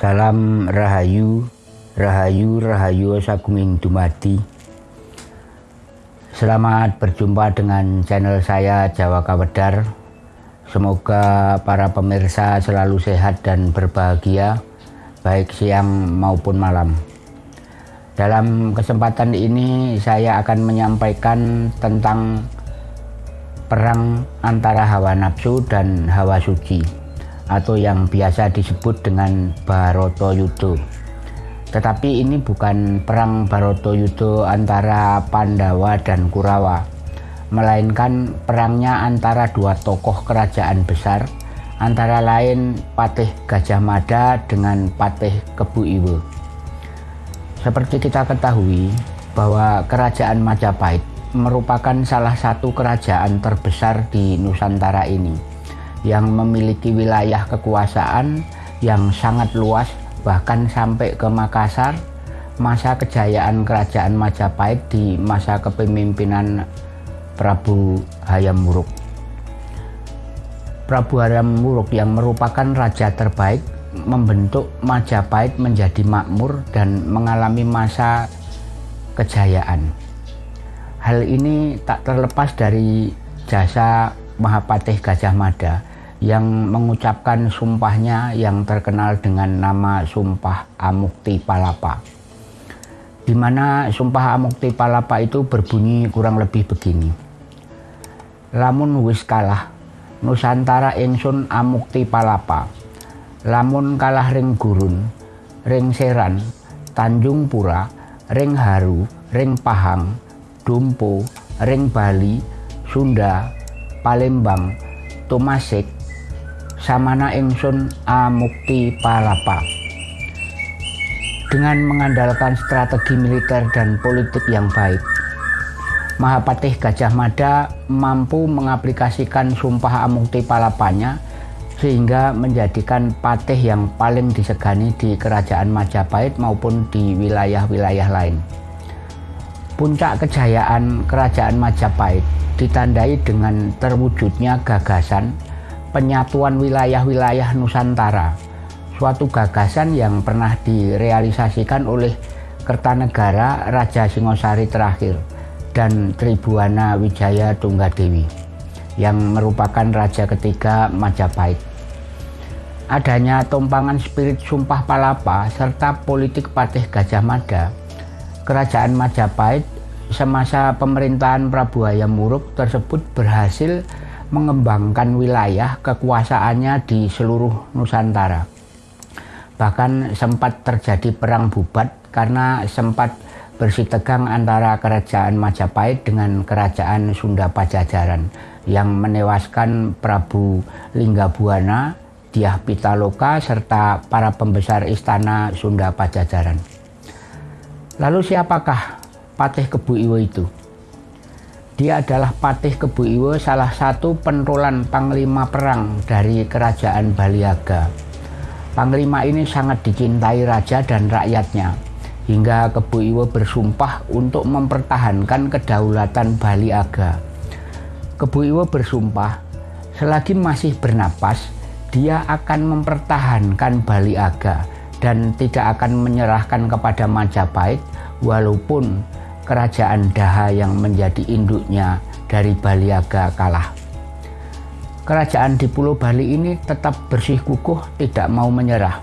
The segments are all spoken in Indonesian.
Salam Rahayu, Rahayu, Rahayu Sagunging Dumadi. Selamat berjumpa dengan channel saya Jawa Kawedar. Semoga para pemirsa selalu sehat dan berbahagia, baik siang maupun malam. Dalam kesempatan ini saya akan menyampaikan tentang perang antara hawa nafsu dan hawa suci atau yang biasa disebut dengan Baroto Yudo. Tetapi ini bukan perang Baroto Yudo antara Pandawa dan Kurawa, melainkan perangnya antara dua tokoh kerajaan besar, antara lain Patih Gajah Mada dengan Patih Kebu Iwo. Seperti kita ketahui bahwa kerajaan Majapahit merupakan salah satu kerajaan terbesar di Nusantara ini yang memiliki wilayah kekuasaan yang sangat luas bahkan sampai ke Makassar masa kejayaan kerajaan Majapahit di masa kepemimpinan Prabu Hayam Wuruk. Prabu Hayam Wuruk yang merupakan raja terbaik membentuk Majapahit menjadi makmur dan mengalami masa kejayaan. Hal ini tak terlepas dari jasa Mahapatih Gajah Mada yang mengucapkan sumpahnya yang terkenal dengan nama Sumpah Amukti Palapa. Di mana Sumpah Amukti Palapa itu berbunyi kurang lebih begini. Lamun wis kalah, Nusantara ingsun Amukti Palapa. Lamun kalah ring gurun, ring seran, Tanjung Pura, ring haru, ring pahang, dumpo, ring Bali, Sunda, Palembang, Tomasek, samana ingsun amukti palapa. Dengan mengandalkan strategi militer dan politik yang baik, Mahapatih Gajah Mada mampu mengaplikasikan sumpah amukti palapanya sehingga menjadikan patih yang paling disegani di kerajaan Majapahit maupun di wilayah-wilayah lain. Puncak kejayaan kerajaan Majapahit ditandai dengan terwujudnya gagasan penyatuan wilayah-wilayah Nusantara, suatu gagasan yang pernah direalisasikan oleh Kertanegara Raja Singosari terakhir dan Tribuana Wijaya Tunggadewi yang merupakan raja ketiga Majapahit. Adanya tumpangan spirit Sumpah Palapa serta politik Patih Gajah Mada, kerajaan Majapahit semasa pemerintahan Prabu Hayam Wuruk tersebut berhasil mengembangkan wilayah kekuasaannya di seluruh Nusantara. Bahkan sempat terjadi perang bubat karena sempat bersitegang antara kerajaan Majapahit dengan kerajaan Sunda Pajajaran yang menewaskan Prabu Linggabuana, Diah Pitaloka, serta para pembesar istana Sunda Pajajaran. Lalu siapakah Patih Kebu Iwo itu? Dia adalah Patih Kebu Iwo, salah satu penurulan panglima perang dari kerajaan Baliaga. Panglima ini sangat dicintai raja dan rakyatnya, hingga Kebu Iwo bersumpah untuk mempertahankan kedaulatan Baliaga. Kebu Iwo bersumpah, selagi masih bernapas, dia akan mempertahankan Baliaga dan tidak akan menyerahkan kepada Majapahit walaupun kerajaan Daha yang menjadi induknya dari Baliaga kalah. Kerajaan di Pulau Bali ini tetap bersih kukuh tidak mau menyerah.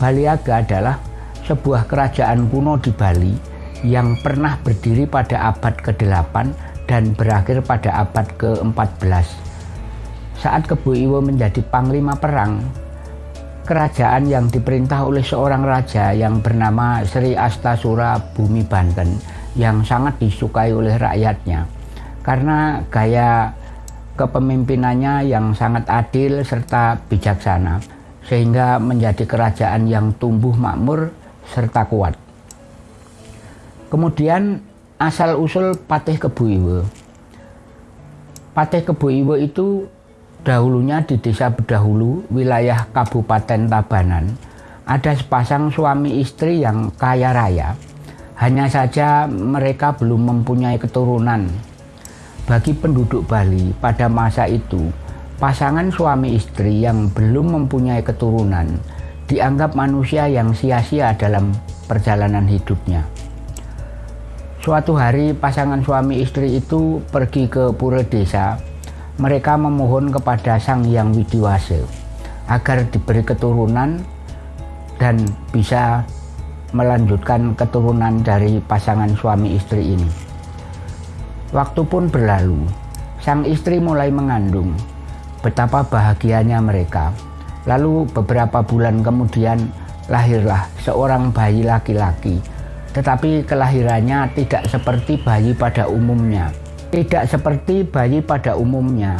Baliaga adalah sebuah kerajaan kuno di Bali yang pernah berdiri pada abad ke-8 dan berakhir pada abad ke-14. Saat Kebu Iwo menjadi panglima perang, kerajaan yang diperintah oleh seorang raja yang bernama Sri Astasura Bumi Banten yang sangat disukai oleh rakyatnya karena gaya kepemimpinannya yang sangat adil serta bijaksana sehingga menjadi kerajaan yang tumbuh makmur serta kuat. Kemudian asal-usul Patih Kebu Iwo. Patih Kebu Iwo itu Dahulunya di desa Bedahulu, wilayah Kabupaten Tabanan, ada sepasang suami istri yang kaya raya. Hanya saja mereka belum mempunyai keturunan. Bagi penduduk Bali pada masa itu, pasangan suami istri yang belum mempunyai keturunan dianggap manusia yang sia-sia dalam perjalanan hidupnya. Suatu hari pasangan suami istri itu pergi ke pura desa. Mereka memohon kepada Sang Hyang Widiwase agar diberi keturunan dan bisa melanjutkan keturunan dari pasangan suami istri ini. Waktu pun berlalu, sang istri mulai mengandung. Betapa bahagianya mereka. Lalu beberapa bulan kemudian lahirlah seorang bayi laki-laki tetapi kelahirannya tidak seperti bayi pada umumnya. Tidak seperti bayi pada umumnya.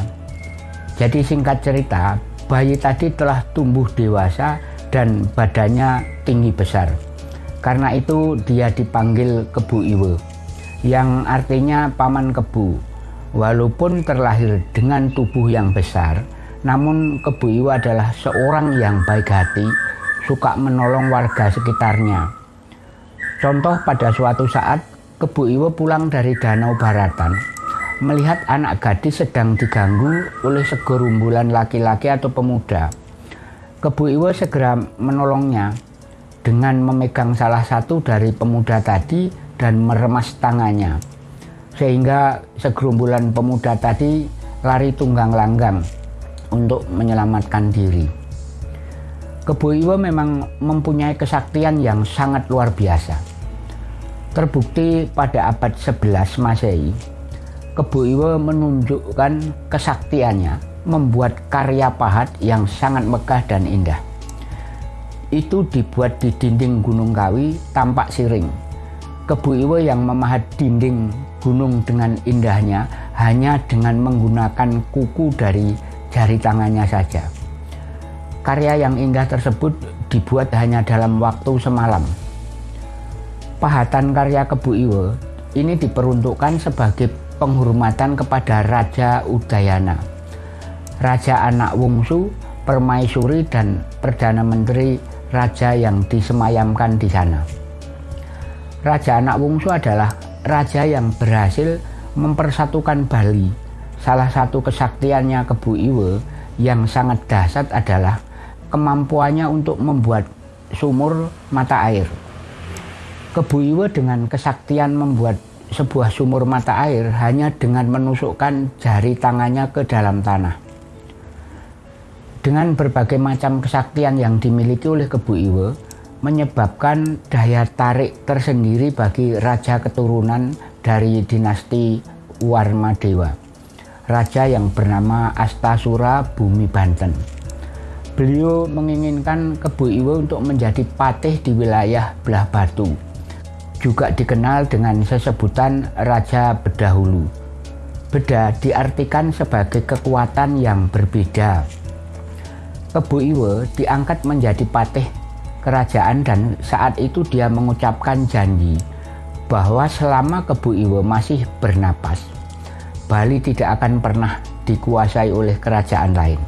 Jadi singkat cerita, bayi tadi telah tumbuh dewasa dan badannya tinggi besar. Karena itu dia dipanggil Kebu Iwe, yang artinya paman kebu. Walaupun terlahir dengan tubuh yang besar, namun Kebu Iwe adalah seorang yang baik hati, suka menolong warga sekitarnya Contoh pada suatu saat Kebu Iwo pulang dari Danau Baratan melihat anak gadis sedang diganggu oleh segerumbulan laki-laki atau pemuda. Kebu Iwo segera menolongnya dengan memegang salah satu dari pemuda tadi dan meremas tangannya. Sehingga segerumbulan pemuda tadi lari tunggang langgang untuk menyelamatkan diri. Kebu Iwo memang mempunyai kesaktian yang sangat luar biasa. Terbukti pada abad 11 Masehi, Kebu Iwe menunjukkan kesaktiannya membuat karya pahat yang sangat megah dan indah. Itu dibuat di dinding Gunung Kawi tampak siring. Kebu Iwe yang memahat dinding gunung dengan indahnya hanya dengan menggunakan kuku dari jari tangannya saja. Karya yang indah tersebut dibuat hanya dalam waktu semalam Pahatan karya Kebu Iwe ini diperuntukkan sebagai penghormatan kepada Raja Udayana, Raja Anak Wungsu, Permaisuri, dan Perdana Menteri Raja yang disemayamkan di sana. Raja Anak Wungsu adalah raja yang berhasil mempersatukan Bali. Salah satu kesaktiannya Kebu Iwe yang sangat dahsyat adalah kemampuannya untuk membuat sumur mata air. Kebu Iwe dengan kesaktian membuat sebuah sumur mata air hanya dengan menusukkan jari tangannya ke dalam tanah. Dengan berbagai macam kesaktian yang dimiliki oleh Kebu Iwe, menyebabkan daya tarik tersendiri bagi raja keturunan dari dinasti Warmadewa, raja yang bernama Astasura Bumi Banten. Beliau menginginkan Kebu Iwe untuk menjadi patih di wilayah Belah Batu, juga dikenal dengan sesebutan Raja Bedahulu. Beda diartikan sebagai kekuatan yang berbeda. Kebu Iwe diangkat menjadi patih kerajaan dan saat itu dia mengucapkan janji bahwa selama Kebu Iwe masih bernapas, Bali tidak akan pernah dikuasai oleh kerajaan lain.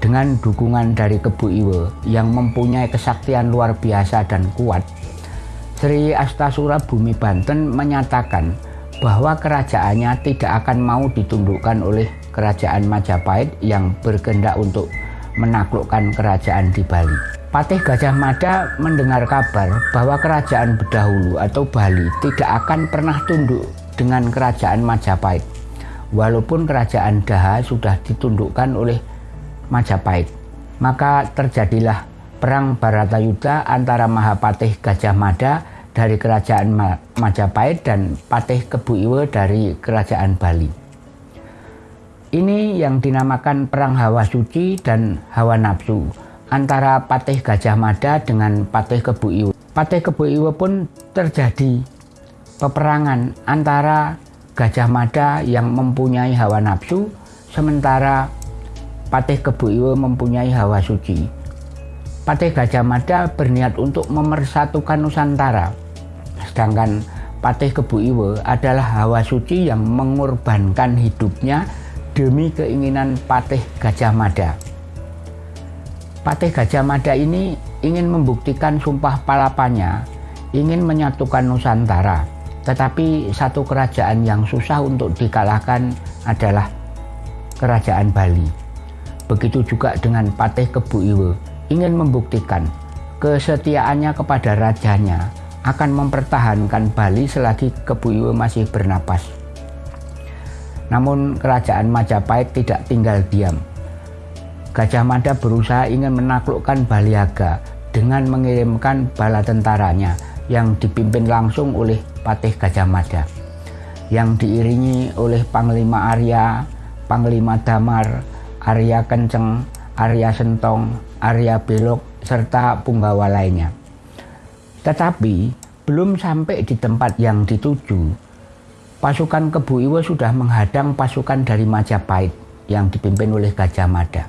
Dengan dukungan dari Kebu Iwe yang mempunyai kesaktian luar biasa dan kuat, Sri Astasura Bumi Banten menyatakan bahwa kerajaannya tidak akan mau ditundukkan oleh kerajaan Majapahit yang berkendak untuk menaklukkan kerajaan di Bali. Patih Gajah Mada mendengar kabar bahwa kerajaan Bedahulu atau Bali tidak akan pernah tunduk dengan kerajaan Majapahit. Walaupun kerajaan Daha sudah ditundukkan oleh Majapahit. Maka terjadilah perang Baratayuda antara Mahapatih Gajah Mada dari kerajaan Majapahit dan Patih Kebu Iwe dari kerajaan Bali. Ini yang dinamakan perang hawa suci dan hawa nafsu antara Patih Gajah Mada dengan Patih Kebu Iwe. Patih Kebu Iwe pun terjadi peperangan antara Gajah Mada yang mempunyai hawa nafsu sementara Patih Kebu Iwe mempunyai hawa suci. Patih Gajah Mada berniat untuk memersatukan Nusantara. Sedangkan Patih Kebu Iwe adalah hawa suci yang mengorbankan hidupnya demi keinginan Patih Gajah Mada. Patih Gajah Mada ini ingin membuktikan sumpah palapanya, ingin menyatukan Nusantara. Tetapi satu kerajaan yang susah untuk dikalahkan adalah kerajaan Bali. Begitu juga dengan Patih Kebu Iwe ingin membuktikan kesetiaannya kepada rajanya akan mempertahankan Bali selagi Kebu Iwe masih bernapas. Namun kerajaan Majapahit tidak tinggal diam. Gajah Mada berusaha ingin menaklukkan Baliaga dengan mengirimkan bala tentaranya yang dipimpin langsung oleh Patih Gajah Mada yang diiringi oleh Panglima Arya, Panglima Damar, Arya Kenceng, Arya Sentong, Arya Belok, serta punggawa lainnya. Tetapi belum sampai di tempat yang dituju, pasukan Kebu Iwo sudah menghadang pasukan dari Majapahit yang dipimpin oleh Gajah Mada.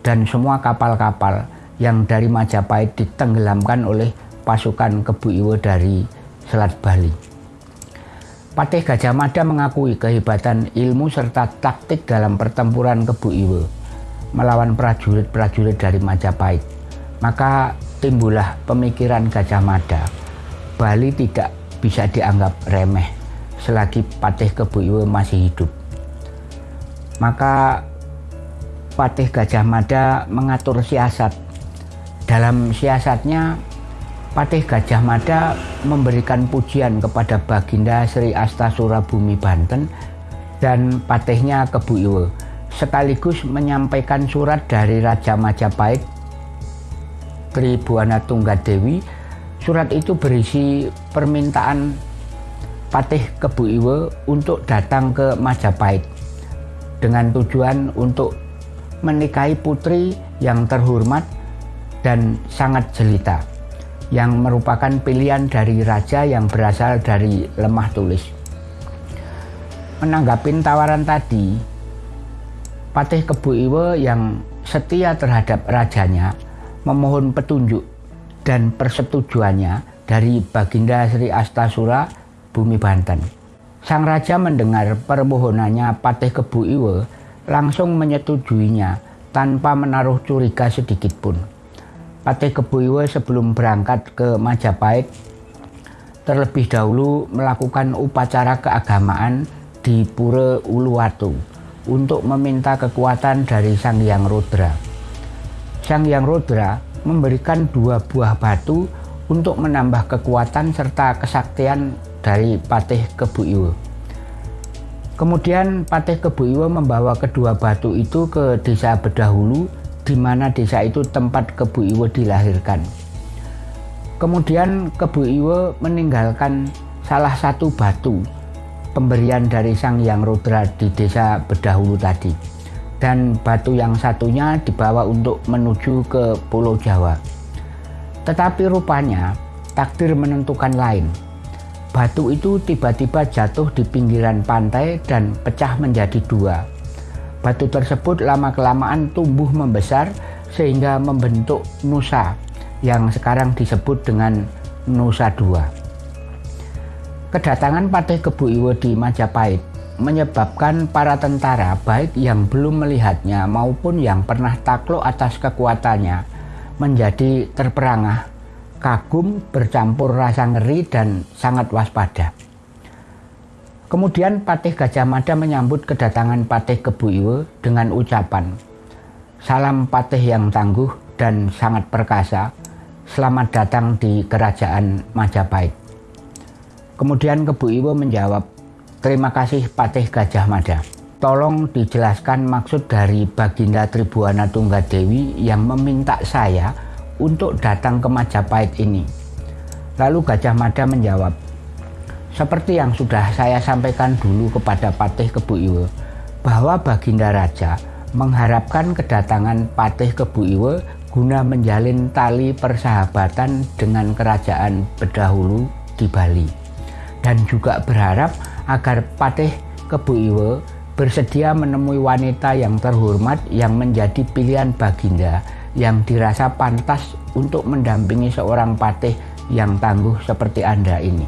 Dan semua kapal-kapal yang dari Majapahit ditenggelamkan oleh pasukan Kebu Iwo dari Selat Bali. Patih Gajah Mada mengakui kehebatan ilmu serta taktik dalam pertempuran Kebu Iwe melawan prajurit-prajurit dari Majapahit. Maka timbullah pemikiran Gajah Mada, Bali tidak bisa dianggap remeh selagi Patih Kebu Iwe masih hidup. Maka Patih Gajah Mada mengatur siasat. Dalam siasatnya Patih Gajah Mada memberikan pujian kepada Baginda Sri Astasura Bumi Banten dan patihnya Kebu Iwe sekaligus menyampaikan surat dari Raja Majapahit Tribuana Tunggadewi surat itu berisi permintaan Patih Kebu Iwe untuk datang ke Majapahit dengan tujuan untuk menikahi putri yang terhormat dan sangat jelita yang merupakan pilihan dari raja yang berasal dari lemah tulis. Menanggapi tawaran tadi, Patih Kebu Iwe yang setia terhadap rajanya memohon petunjuk dan persetujuannya dari Baginda Sri Astasura Bumi Banten. Sang raja mendengar permohonannya Patih Kebu Iwe langsung menyetujuinya tanpa menaruh curiga sedikit pun. Patih Kebuiwe sebelum berangkat ke Majapahit terlebih dahulu melakukan upacara keagamaan di Pura Uluwatu untuk meminta kekuatan dari Sang Hyang Rudra. Sang Hyang Rudra memberikan dua buah batu untuk menambah kekuatan serta kesaktian dari Patih Kebuiwe. Kemudian Patih Kebuiwe membawa kedua batu itu ke desa Bedahulu di mana desa itu tempat Kebu Iwo dilahirkan. Kemudian Kebu Iwo meninggalkan salah satu batu pemberian dari Sang Yang Rudra di desa Bedahulu tadi. Dan batu yang satunya dibawa untuk menuju ke Pulau Jawa. Tetapi rupanya takdir menentukan lain. Batu itu tiba-tiba jatuh di pinggiran pantai dan pecah menjadi dua Batu tersebut lama-kelamaan tumbuh membesar sehingga membentuk Nusa yang sekarang disebut dengan Nusa II. Kedatangan Patih Kebu Iwo di Majapahit menyebabkan para tentara baik yang belum melihatnya maupun yang pernah takluk atas kekuatannya menjadi terperangah, kagum, bercampur rasa ngeri dan sangat waspada. Kemudian Patih Gajah Mada menyambut kedatangan Patih Kebu Iwe dengan ucapan, Salam Patih yang tangguh dan sangat perkasa, selamat datang di kerajaan Majapahit. Kemudian Kebu Iwe menjawab, Terima kasih Patih Gajah Mada. Tolong dijelaskan maksud dari Baginda Tribuana Tunggadewi yang meminta saya untuk datang ke Majapahit ini. Lalu Gajah Mada menjawab, seperti yang sudah saya sampaikan dulu kepada Patih Kebu Iwe, bahwa Baginda Raja mengharapkan kedatangan Patih Kebu Iwe guna menjalin tali persahabatan dengan kerajaan Bedahulu di Bali. Dan juga berharap agar Patih Kebu Iwe bersedia menemui wanita yang terhormat yang menjadi pilihan Baginda yang dirasa pantas untuk mendampingi seorang patih yang tangguh seperti Anda ini.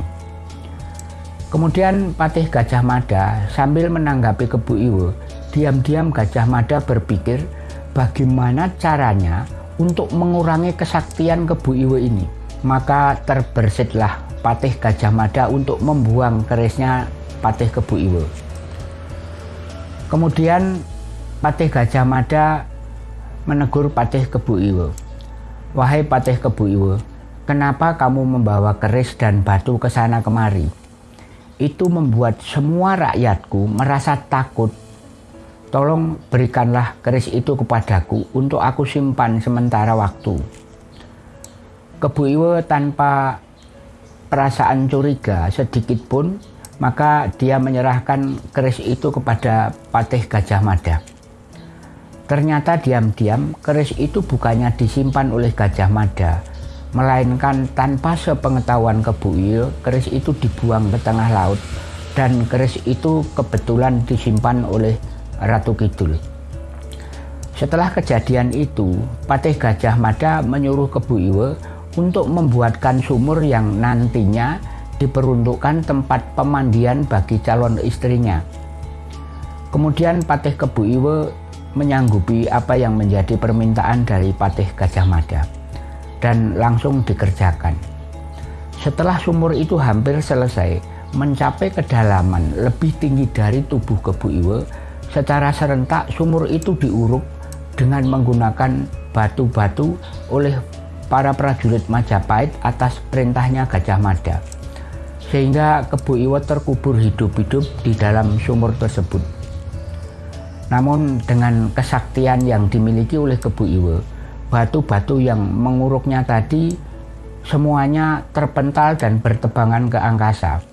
Kemudian Patih Gajah Mada sambil menanggapi Kebu Iwo, diam-diam Gajah Mada berpikir bagaimana caranya untuk mengurangi kesaktian Kebu Iwo ini. Maka terbersitlah Patih Gajah Mada untuk membuang kerisnya Patih Kebu Iwo. Kemudian Patih Gajah Mada menegur Patih Kebu Iwo. Wahai Patih Kebu Iwe, kenapa kamu membawa keris dan batu ke sana kemari? Itu membuat semua rakyatku merasa takut. Tolong berikanlah keris itu kepadaku untuk aku simpan sementara waktu. Kebu Iwe tanpa perasaan curiga sedikit pun, maka dia menyerahkan keris itu kepada Patih Gajah Mada. Ternyata diam-diam keris itu bukannya disimpan oleh Gajah Mada, melainkan tanpa sepengetahuan Kebuil, keris itu dibuang ke tengah laut dan keris itu kebetulan disimpan oleh Ratu Kidul. Setelah kejadian itu, Patih Gajah Mada menyuruh Kebu Iwe untuk membuatkan sumur yang nantinya diperuntukkan tempat pemandian bagi calon istrinya. Kemudian Patih Kebu Iwe menyanggupi apa yang menjadi permintaan dari Patih Gajah Mada dan langsung dikerjakan. Setelah sumur itu hampir selesai, mencapai kedalaman lebih tinggi dari tubuh Kebu Iwe, secara serentak sumur itu diuruk dengan menggunakan batu-batu oleh para prajurit Majapahit atas perintahnya Gajah Mada. Sehingga Kebu Iwe terkubur hidup-hidup di dalam sumur tersebut. Namun dengan kesaktian yang dimiliki oleh Kebu Iwe, batu-batu yang menguruknya tadi semuanya terpental dan bertebangan ke angkasa.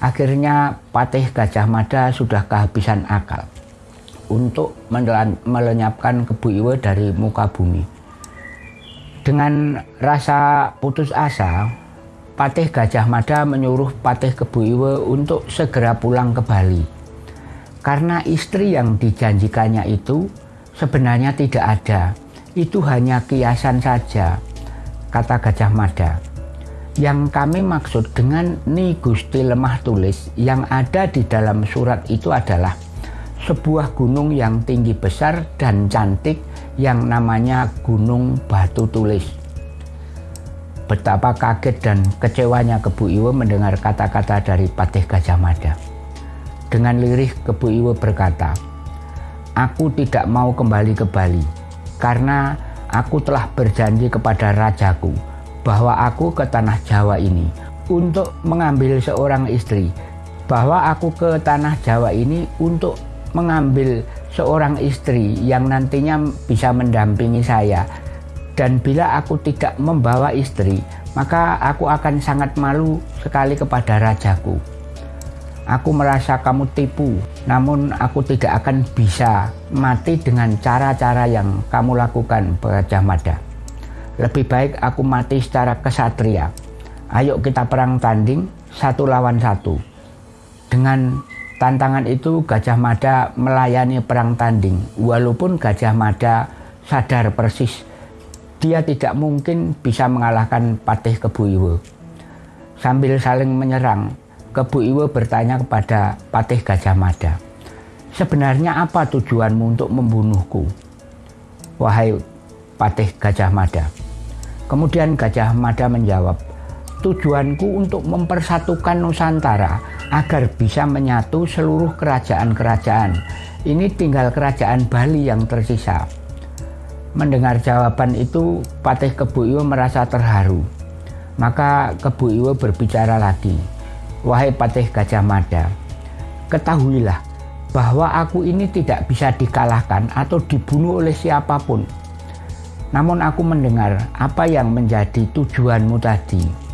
Akhirnya Patih Gajah Mada sudah kehabisan akal untuk melenyapkan Kebu Iwe dari muka bumi. Dengan rasa putus asa, Patih Gajah Mada menyuruh Patih Kebu Iwe untuk segera pulang ke Bali karena istri yang dijanjikannya itu sebenarnya tidak ada. Itu hanya kiasan saja, kata Gajah Mada. Yang kami maksud dengan Ni Gusti Lemah Tulis yang ada di dalam surat itu adalah sebuah gunung yang tinggi besar dan cantik yang namanya Gunung Batu Tulis. Betapa kaget dan kecewanya Kebu Iwe mendengar kata-kata dari Patih Gajah Mada. Dengan lirih Kebu Iwe berkata, Aku tidak mau kembali ke Bali karena aku telah berjanji kepada rajaku bahwa aku ke tanah Jawa ini untuk mengambil seorang istri bahwa aku ke tanah Jawa ini untuk mengambil seorang istri yang nantinya bisa mendampingi saya dan bila aku tidak membawa istri maka aku akan sangat malu sekali kepada rajaku Aku merasa kamu tipu, namun aku tidak akan bisa mati dengan cara-cara yang kamu lakukan, Gajah Mada. Lebih baik aku mati secara kesatria. Ayo kita perang tanding satu lawan satu. Dengan tantangan itu Gajah Mada melayani perang tanding. Walaupun Gajah Mada sadar persis dia tidak mungkin bisa mengalahkan Patih Kebuiwe. Sambil saling menyerang, Kebu Iwe bertanya kepada Patih Gajah Mada, sebenarnya apa tujuanmu untuk membunuhku? Wahai Patih Gajah Mada. Kemudian Gajah Mada menjawab, tujuanku untuk mempersatukan Nusantara agar bisa menyatu seluruh kerajaan-kerajaan. Ini tinggal kerajaan Bali yang tersisa. Mendengar jawaban itu, Patih Kebu Iwe merasa terharu. Maka Kebu Iwe berbicara lagi. Wahai Patih Gajah Mada, ketahuilah bahwa aku ini tidak bisa dikalahkan atau dibunuh oleh siapa pun. Namun aku mendengar apa yang menjadi tujuanmu tadi.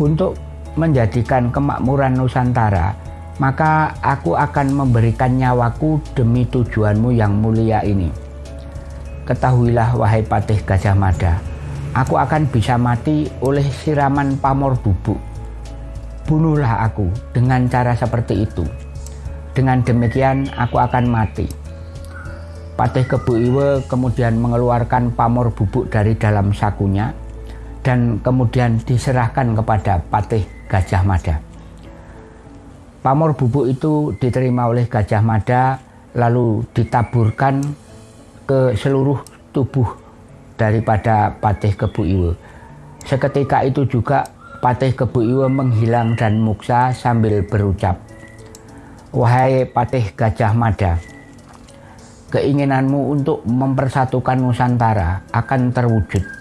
Untuk menjadikan kemakmuran Nusantara, maka aku akan memberikan nyawaku demi tujuanmu yang mulia ini. Ketahuilah wahai Patih Gajah Mada, aku akan bisa mati oleh siraman pamor bubuk bunuhlah aku dengan cara seperti itu. Dengan demikian aku akan mati. Patih Kebu Iwe kemudian mengeluarkan pamor bubuk dari dalam sakunya dan kemudian diserahkan kepada Patih Gajah Mada. Pamor bubuk itu diterima oleh Gajah Mada lalu ditaburkan ke seluruh tubuh daripada Patih Kebu Iwe. Seketika itu juga Patih Kebu Iwe menghilang dan muksa sambil berucap, Wahai Patih Gajah Mada, keinginanmu untuk mempersatukan Nusantara akan terwujud.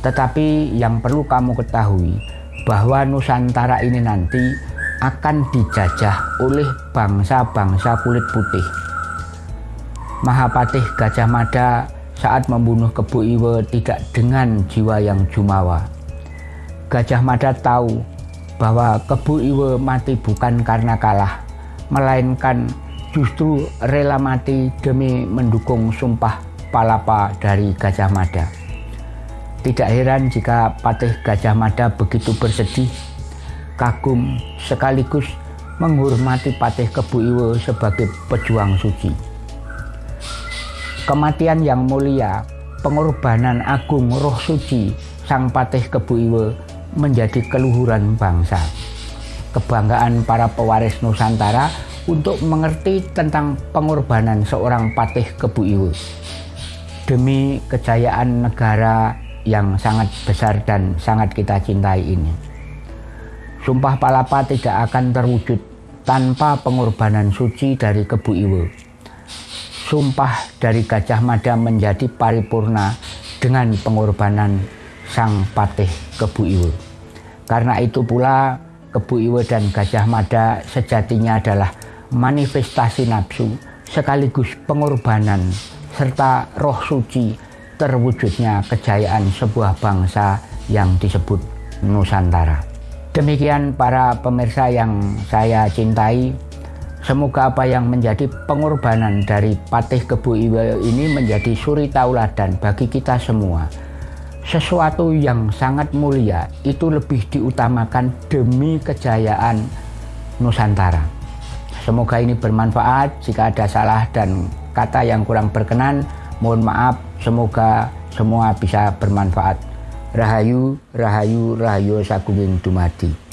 Tetapi yang perlu kamu ketahui bahwa Nusantara ini nanti akan dijajah oleh bangsa-bangsa kulit putih. Mahapatih Gajah Mada saat membunuh Kebu Iwe tidak dengan jiwa yang jumawa. Gajah Mada tahu bahwa Kebu Iwe mati bukan karena kalah, melainkan justru rela mati demi mendukung sumpah palapa dari Gajah Mada. Tidak heran jika Patih Gajah Mada begitu bersedih, kagum sekaligus menghormati Patih Kebu Iwe sebagai pejuang suci. Kematian yang mulia, pengorbanan agung roh suci Sang Patih Kebu Iwe menjadi keluhuran bangsa. Kebanggaan para pewaris Nusantara untuk mengerti tentang pengorbanan seorang Patih Kebu Iwe demi kejayaan negara yang sangat besar dan sangat kita cintai ini. Sumpah Palapa tidak akan terwujud tanpa pengorbanan suci dari Kebu Iwe. Sumpah dari Gajah Mada menjadi paripurna dengan pengorbanan Sang Patih Kebu Iwe. Karena itu pula Kebu Iwe dan Gajah Mada sejatinya adalah manifestasi nafsu sekaligus pengorbanan serta roh suci terwujudnya kejayaan sebuah bangsa yang disebut Nusantara. Demikian para pemirsa yang saya cintai, semoga apa yang menjadi pengorbanan dari Patih Kebu Iwe ini menjadi suri tauladan bagi kita semua. Sesuatu yang sangat mulia itu lebih diutamakan demi kejayaan Nusantara. Semoga ini bermanfaat. Jika ada salah dan kata yang kurang berkenan, mohon maaf. Semoga semua bisa bermanfaat. Rahayu, Rahayu, Rahayu Sagunging Dumadi.